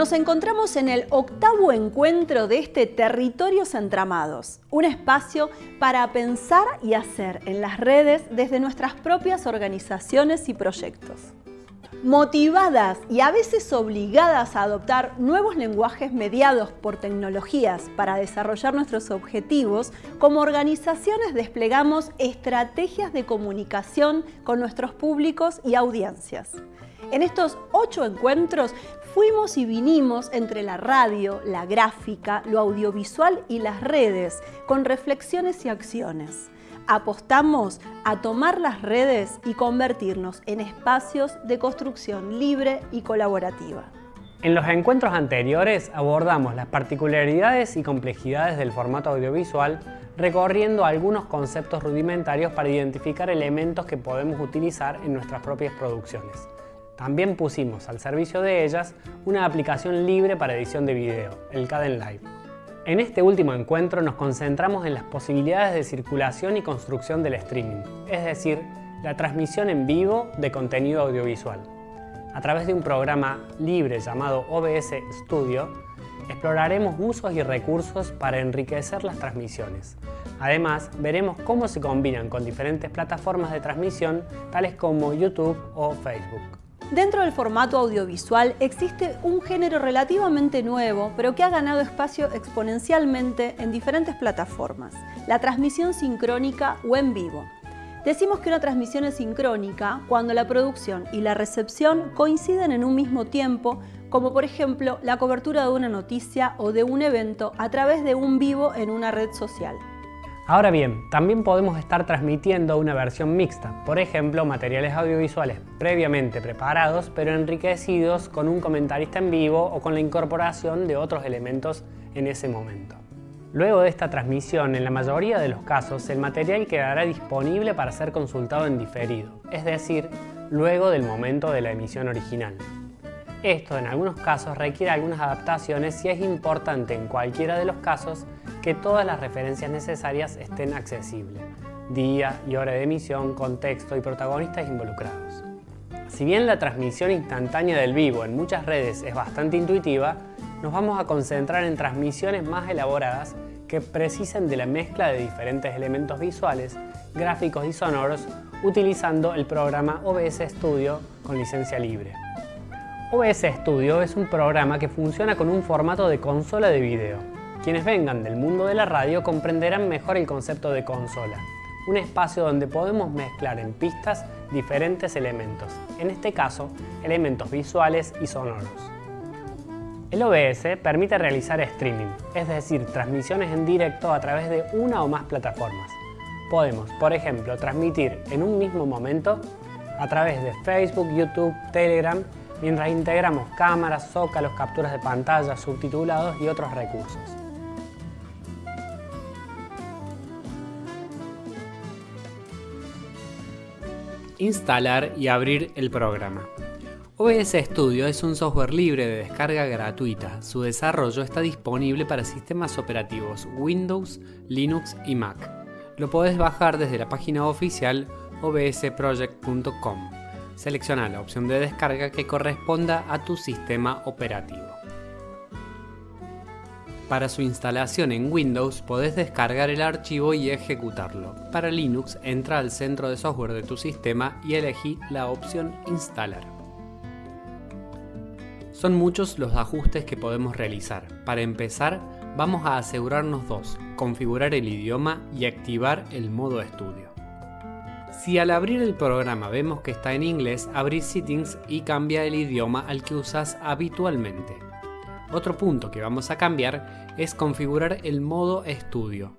Nos encontramos en el octavo encuentro de este Territorios Entramados, un espacio para pensar y hacer en las redes desde nuestras propias organizaciones y proyectos. Motivadas y a veces obligadas a adoptar nuevos lenguajes mediados por tecnologías para desarrollar nuestros objetivos, como organizaciones desplegamos estrategias de comunicación con nuestros públicos y audiencias. En estos ocho encuentros fuimos y vinimos entre la radio, la gráfica, lo audiovisual y las redes, con reflexiones y acciones. Apostamos a tomar las redes y convertirnos en espacios de construcción libre y colaborativa. En los encuentros anteriores abordamos las particularidades y complejidades del formato audiovisual recorriendo algunos conceptos rudimentarios para identificar elementos que podemos utilizar en nuestras propias producciones. También pusimos al servicio de ellas una aplicación libre para edición de video, el Caden Live. En este último encuentro nos concentramos en las posibilidades de circulación y construcción del streaming, es decir, la transmisión en vivo de contenido audiovisual. A través de un programa libre llamado OBS Studio, exploraremos usos y recursos para enriquecer las transmisiones. Además, veremos cómo se combinan con diferentes plataformas de transmisión tales como YouTube o Facebook. Dentro del formato audiovisual existe un género relativamente nuevo, pero que ha ganado espacio exponencialmente en diferentes plataformas, la transmisión sincrónica o en vivo. Decimos que una transmisión es sincrónica cuando la producción y la recepción coinciden en un mismo tiempo, como por ejemplo la cobertura de una noticia o de un evento a través de un vivo en una red social. Ahora bien, también podemos estar transmitiendo una versión mixta, por ejemplo, materiales audiovisuales previamente preparados pero enriquecidos con un comentarista en vivo o con la incorporación de otros elementos en ese momento. Luego de esta transmisión, en la mayoría de los casos, el material quedará disponible para ser consultado en diferido, es decir, luego del momento de la emisión original. Esto en algunos casos requiere algunas adaptaciones y es importante en cualquiera de los casos que todas las referencias necesarias estén accesibles, día y hora de emisión, contexto y protagonistas involucrados. Si bien la transmisión instantánea del vivo en muchas redes es bastante intuitiva, nos vamos a concentrar en transmisiones más elaboradas que precisen de la mezcla de diferentes elementos visuales, gráficos y sonoros utilizando el programa OBS Studio con licencia libre. OBS Studio es un programa que funciona con un formato de consola de video, quienes vengan del mundo de la radio comprenderán mejor el concepto de consola, un espacio donde podemos mezclar en pistas diferentes elementos, en este caso, elementos visuales y sonoros. El OBS permite realizar streaming, es decir, transmisiones en directo a través de una o más plataformas. Podemos, por ejemplo, transmitir en un mismo momento a través de Facebook, YouTube, Telegram, mientras integramos cámaras, zócalos, capturas de pantalla, subtitulados y otros recursos. Instalar y abrir el programa. OBS Studio es un software libre de descarga gratuita. Su desarrollo está disponible para sistemas operativos Windows, Linux y Mac. Lo podés bajar desde la página oficial obsproject.com. Selecciona la opción de descarga que corresponda a tu sistema operativo. Para su instalación en Windows podés descargar el archivo y ejecutarlo. Para Linux entra al centro de software de tu sistema y elegí la opción Instalar. Son muchos los ajustes que podemos realizar. Para empezar, vamos a asegurarnos dos, configurar el idioma y activar el modo estudio. Si al abrir el programa vemos que está en inglés, abrir Settings y cambia el idioma al que usas habitualmente. Otro punto que vamos a cambiar es configurar el modo estudio.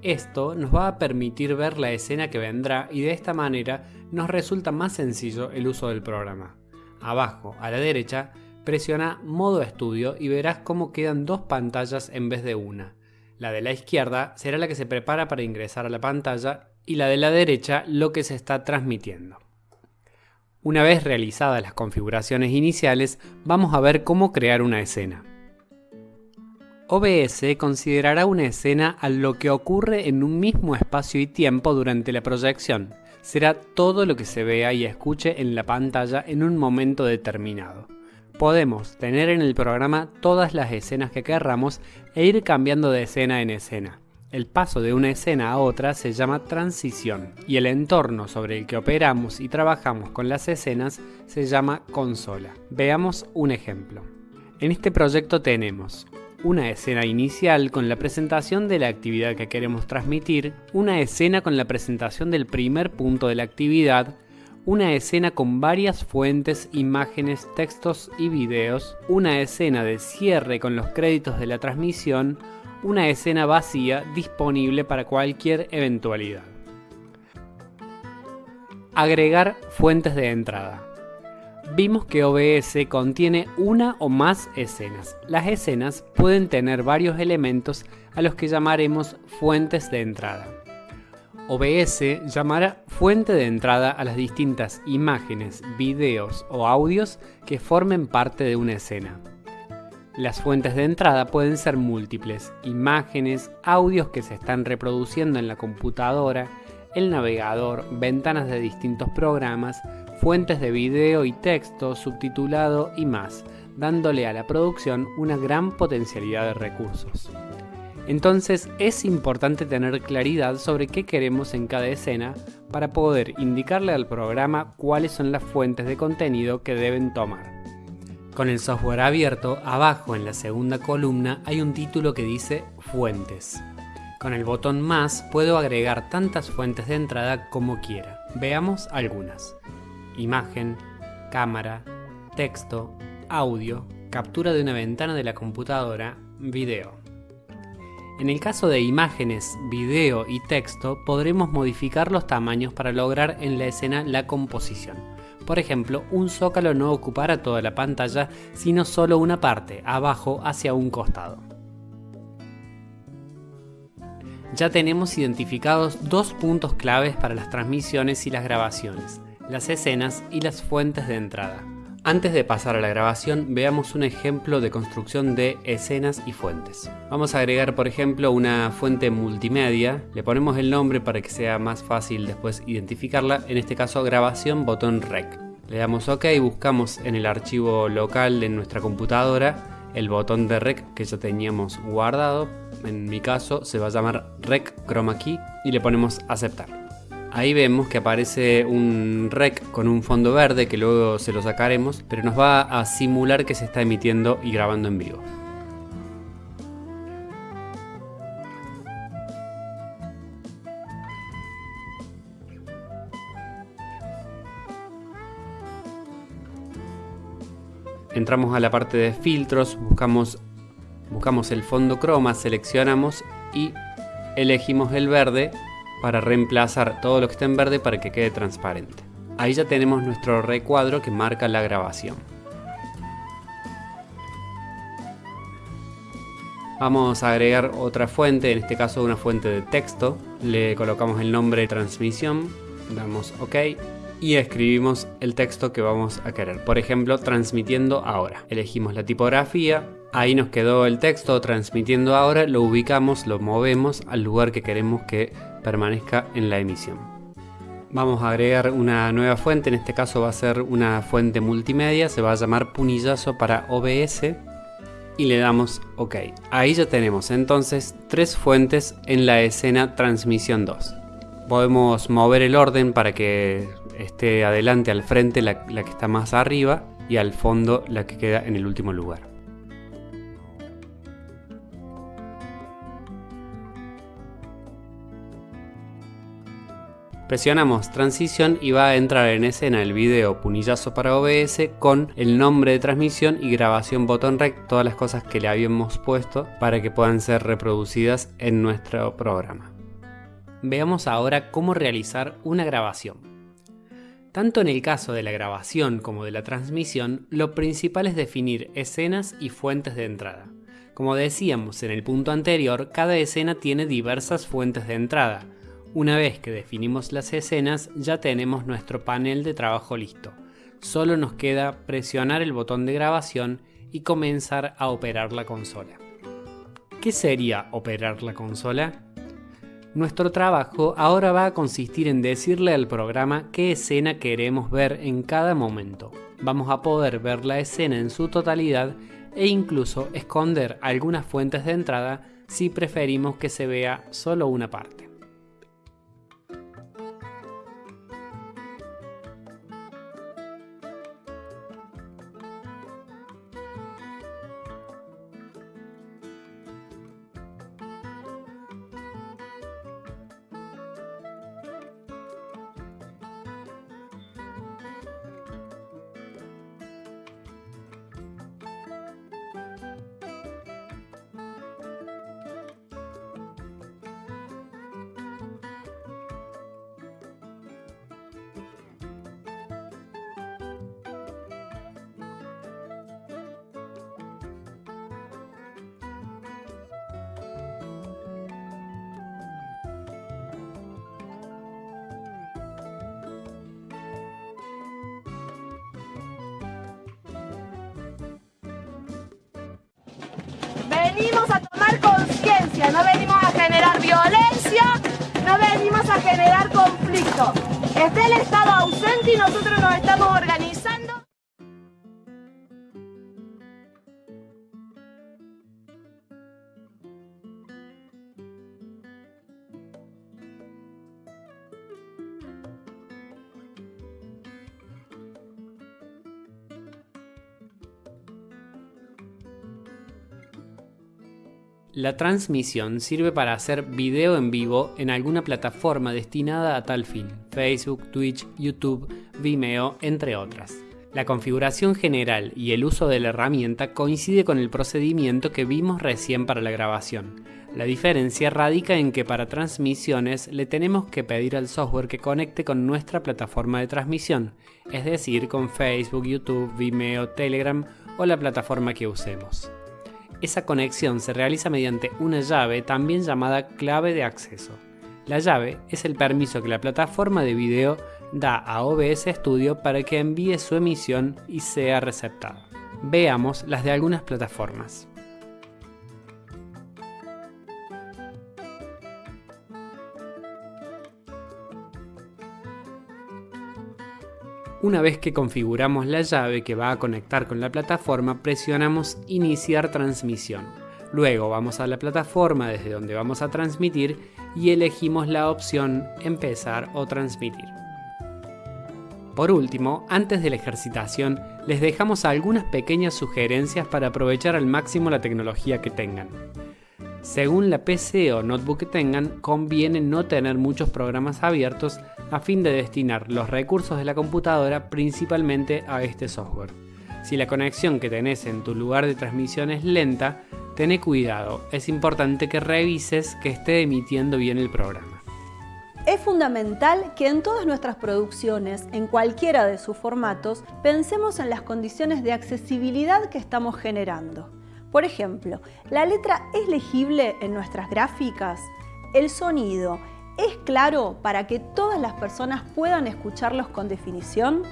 Esto nos va a permitir ver la escena que vendrá y de esta manera nos resulta más sencillo el uso del programa. Abajo, a la derecha, presiona modo estudio y verás cómo quedan dos pantallas en vez de una. La de la izquierda será la que se prepara para ingresar a la pantalla y la de la derecha lo que se está transmitiendo. Una vez realizadas las configuraciones iniciales, vamos a ver cómo crear una escena. OBS considerará una escena a lo que ocurre en un mismo espacio y tiempo durante la proyección. Será todo lo que se vea y escuche en la pantalla en un momento determinado. Podemos tener en el programa todas las escenas que querramos e ir cambiando de escena en escena. El paso de una escena a otra se llama transición y el entorno sobre el que operamos y trabajamos con las escenas se llama consola. Veamos un ejemplo. En este proyecto tenemos una escena inicial con la presentación de la actividad que queremos transmitir, una escena con la presentación del primer punto de la actividad, una escena con varias fuentes, imágenes, textos y videos, una escena de cierre con los créditos de la transmisión, una escena vacía disponible para cualquier eventualidad. Agregar fuentes de entrada. Vimos que OBS contiene una o más escenas. Las escenas pueden tener varios elementos a los que llamaremos fuentes de entrada. OBS llamará fuente de entrada a las distintas imágenes, videos o audios que formen parte de una escena. Las fuentes de entrada pueden ser múltiples, imágenes, audios que se están reproduciendo en la computadora, el navegador, ventanas de distintos programas, fuentes de video y texto, subtitulado y más, dándole a la producción una gran potencialidad de recursos. Entonces es importante tener claridad sobre qué queremos en cada escena para poder indicarle al programa cuáles son las fuentes de contenido que deben tomar. Con el software abierto, abajo en la segunda columna hay un título que dice Fuentes. Con el botón más puedo agregar tantas fuentes de entrada como quiera. Veamos algunas. Imagen, cámara, texto, audio, captura de una ventana de la computadora, video. En el caso de imágenes, video y texto podremos modificar los tamaños para lograr en la escena la composición. Por ejemplo, un zócalo no ocupará toda la pantalla, sino solo una parte, abajo hacia un costado. Ya tenemos identificados dos puntos claves para las transmisiones y las grabaciones, las escenas y las fuentes de entrada. Antes de pasar a la grabación, veamos un ejemplo de construcción de escenas y fuentes. Vamos a agregar, por ejemplo, una fuente multimedia. Le ponemos el nombre para que sea más fácil después identificarla. En este caso, grabación botón rec. Le damos OK, buscamos en el archivo local de nuestra computadora el botón de rec que ya teníamos guardado. En mi caso se va a llamar rec chroma key y le ponemos aceptar. Ahí vemos que aparece un rec con un fondo verde que luego se lo sacaremos, pero nos va a simular que se está emitiendo y grabando en vivo. Entramos a la parte de filtros, buscamos, buscamos el fondo croma, seleccionamos y elegimos el verde para reemplazar todo lo que está en verde para que quede transparente. Ahí ya tenemos nuestro recuadro que marca la grabación. Vamos a agregar otra fuente, en este caso una fuente de texto. Le colocamos el nombre de transmisión, damos OK y escribimos el texto que vamos a querer. Por ejemplo, transmitiendo ahora. Elegimos la tipografía, ahí nos quedó el texto transmitiendo ahora, lo ubicamos, lo movemos al lugar que queremos que permanezca en la emisión. Vamos a agregar una nueva fuente, en este caso va a ser una fuente multimedia, se va a llamar punillazo para OBS y le damos OK. Ahí ya tenemos entonces tres fuentes en la escena transmisión 2. Podemos mover el orden para que esté adelante al frente la, la que está más arriba y al fondo la que queda en el último lugar. Presionamos transición y va a entrar en escena el video punillazo para OBS con el nombre de transmisión y grabación botón rec, todas las cosas que le habíamos puesto para que puedan ser reproducidas en nuestro programa. Veamos ahora cómo realizar una grabación. Tanto en el caso de la grabación como de la transmisión, lo principal es definir escenas y fuentes de entrada. Como decíamos en el punto anterior, cada escena tiene diversas fuentes de entrada, una vez que definimos las escenas ya tenemos nuestro panel de trabajo listo. Solo nos queda presionar el botón de grabación y comenzar a operar la consola. ¿Qué sería operar la consola? Nuestro trabajo ahora va a consistir en decirle al programa qué escena queremos ver en cada momento. vamos a poder ver la escena en su totalidad e incluso esconder algunas fuentes de entrada si preferimos que se vea solo una parte. Venimos a tomar conciencia, no venimos a generar violencia, no venimos a generar conflicto. Está el Estado ausente y nosotros nos estamos organizando. La transmisión sirve para hacer video en vivo en alguna plataforma destinada a tal fin, Facebook, Twitch, YouTube, Vimeo, entre otras. La configuración general y el uso de la herramienta coincide con el procedimiento que vimos recién para la grabación. La diferencia radica en que para transmisiones le tenemos que pedir al software que conecte con nuestra plataforma de transmisión, es decir, con Facebook, YouTube, Vimeo, Telegram o la plataforma que usemos. Esa conexión se realiza mediante una llave también llamada clave de acceso. La llave es el permiso que la plataforma de video da a OBS Studio para que envíe su emisión y sea receptada. Veamos las de algunas plataformas. Una vez que configuramos la llave que va a conectar con la plataforma, presionamos Iniciar transmisión. Luego vamos a la plataforma desde donde vamos a transmitir y elegimos la opción Empezar o transmitir. Por último, antes de la ejercitación, les dejamos algunas pequeñas sugerencias para aprovechar al máximo la tecnología que tengan. Según la PC o notebook que tengan, conviene no tener muchos programas abiertos a fin de destinar los recursos de la computadora principalmente a este software. Si la conexión que tenés en tu lugar de transmisión es lenta, ten cuidado, es importante que revises que esté emitiendo bien el programa. Es fundamental que en todas nuestras producciones, en cualquiera de sus formatos, pensemos en las condiciones de accesibilidad que estamos generando. Por ejemplo, ¿la letra es legible en nuestras gráficas? ¿El sonido es claro para que todas las personas puedan escucharlos con definición?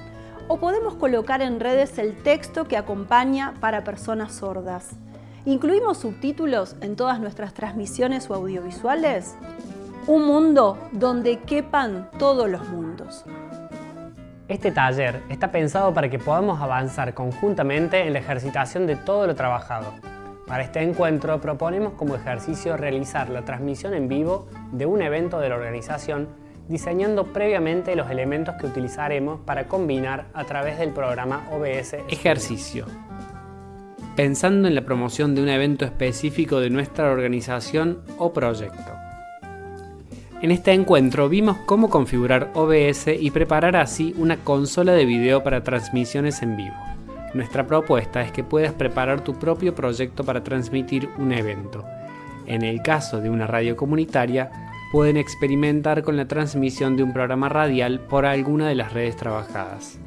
¿O podemos colocar en redes el texto que acompaña para personas sordas? ¿Incluimos subtítulos en todas nuestras transmisiones o audiovisuales? Un mundo donde quepan todos los mundos. Este taller está pensado para que podamos avanzar conjuntamente en la ejercitación de todo lo trabajado. Para este encuentro proponemos como ejercicio realizar la transmisión en vivo de un evento de la organización diseñando previamente los elementos que utilizaremos para combinar a través del programa OBS. Ejercicio. Pensando en la promoción de un evento específico de nuestra organización o proyecto. En este encuentro vimos cómo configurar OBS y preparar así una consola de video para transmisiones en vivo. Nuestra propuesta es que puedas preparar tu propio proyecto para transmitir un evento. En el caso de una radio comunitaria, pueden experimentar con la transmisión de un programa radial por alguna de las redes trabajadas.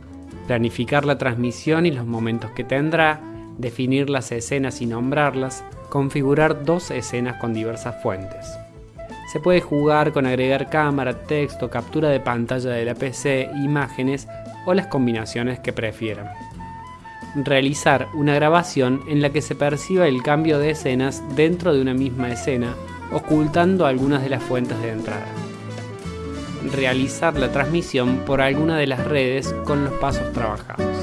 Planificar la transmisión y los momentos que tendrá, definir las escenas y nombrarlas, configurar dos escenas con diversas fuentes. Se puede jugar con agregar cámara, texto, captura de pantalla de la PC, imágenes o las combinaciones que prefieran realizar una grabación en la que se perciba el cambio de escenas dentro de una misma escena, ocultando algunas de las fuentes de entrada. Realizar la transmisión por alguna de las redes con los pasos trabajados.